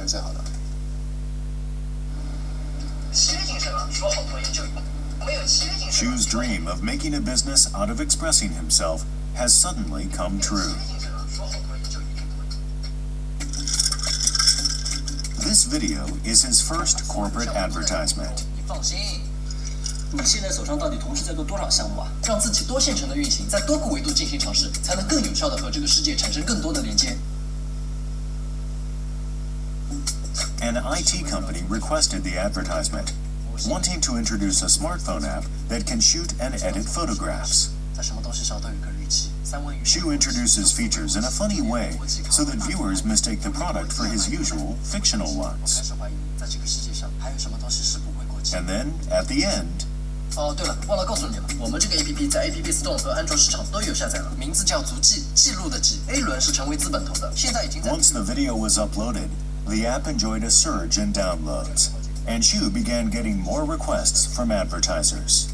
这是最好的。契约精神啊，说好做研究，没有契约精神。 Shu's dream of making a business out of expressing himself has suddenly come true. 契约精神啊，说好做研究一定不会。 This video is his first corporate advertisement. 你放心，你现在手上到底同时在做多少项目啊？让自己多线程的运行，在多个维度进行尝试，才能更有效的和这个世界产生更多的连接。 An IT company requested the advertisement, wanting to introduce a smartphone app that can shoot and edit photographs. 在什么东西上都有一个日期，三文鱼。 Shu introduces features in a funny way so that viewers mistake the product for his usual fictional 开 ones. 始怀疑，在这个世界上还有什么东西是不会过期的 And。then, at the end, 哦，对了，忘了告诉你了，我们这个 A P P 在 A P P Store 和安卓市场都有下载了，名字叫足迹，记录的记。A 轮是成为资本投的，现在已经在。 once the video was uploaded, the app enjoyed a surge in downloads, and Shu began getting more requests from advertisers.